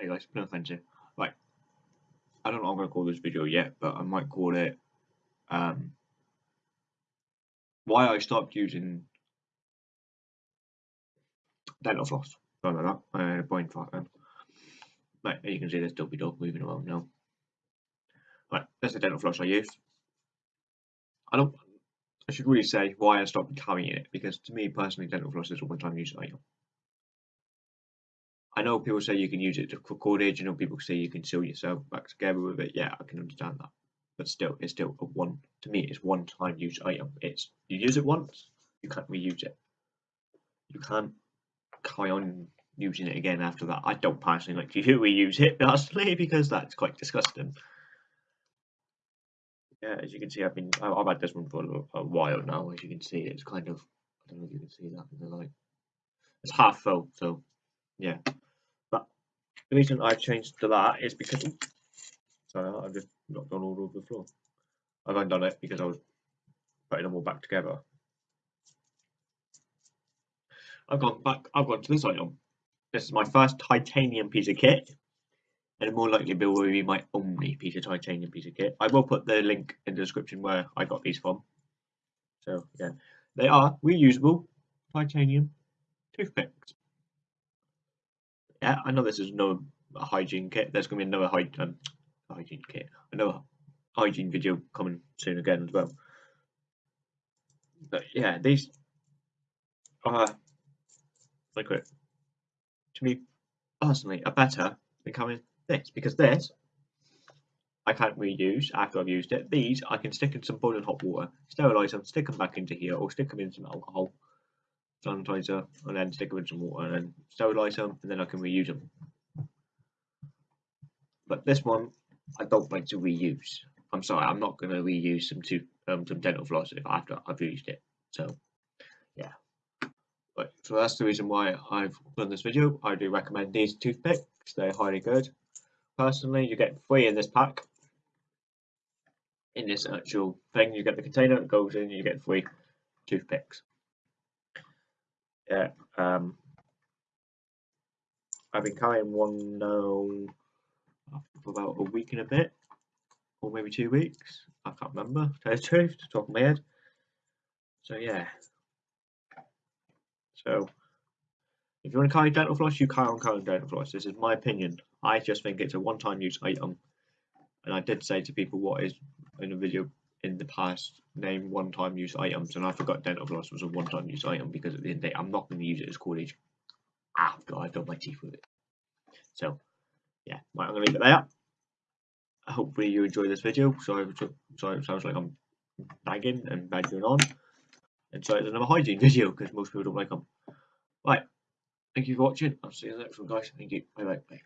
Hey guys, no offensive. Right. I don't know I'm going to call this video yet, but I might call it um, Why I Stopped Using Dental Floss. Something like that. I had a brain fart then. Right, as you can see, there's Dopey Dog moving around now. Right, that's the dental floss I use. I don't. I should really say why I stopped carrying it because to me personally, dental floss is a one-time use item. I know people say you can use it for cordage. I know people say you can sew yourself back together with it. Yeah, I can understand that. But still, it's still a one. To me, it's one-time use item. It's you use it once, you can't reuse it. You can't carry on using it again after that. I don't personally like to reuse it personally because that's quite disgusting. Yeah, as you can see, I've been I've had this one for a, a while now. As you can see, it's kind of I don't know if you can see that in the light. It's half full, so yeah. But the reason I've changed to that is because sorry, I've just knocked on all over the floor. I've undone it because I was putting them all back together. I've gone back. I've gone to this item. This is my first titanium piece of kit, and more likely will be my only piece of titanium piece of kit. I will put the link in the description where I got these from. So yeah, they are reusable titanium toothpicks. I know this is no hygiene kit. There's going to be another hy um, hygiene kit, another hygiene video coming soon again as well. But yeah, these are like to me personally are better than coming this because this I can't reuse after I've used it. These I can stick in some boiling hot water, sterilize them, stick them back into here, or stick them in some alcohol sanitizer, and then stick them in some water, and then sterilize them, and then I can reuse them. But this one I don't like to reuse. I'm sorry, I'm not going to reuse some to um, some dental floss if after I've used it. So yeah. But, so that's the reason why I've done this video. I do recommend these toothpicks. They're highly good. Personally, you get three in this pack. In this actual thing, you get the container, it goes in, you get three toothpicks. Yeah, um, I've been carrying one now for about a week and a bit, or maybe two weeks. I can't remember, to tell the truth, to top of my head. So yeah, so if you want to carry dental floss, you carry on carrying dental floss. This is my opinion. I just think it's a one-time use item. And I did say to people what is in a video in the past, name one-time use items, and I forgot dental floss was a one-time use item because at the end of the day, I'm not going to use it as cordage after I've done my teeth with it. So, yeah, right, I'm going to leave it there. Hopefully you enjoy this video. Sorry, sorry, it sounds like I'm bagging and bagging on. And so it's another hygiene video because most people don't like them. Right. Thank you for watching. I'll see you in the next one, guys. Thank you. Bye bye. bye.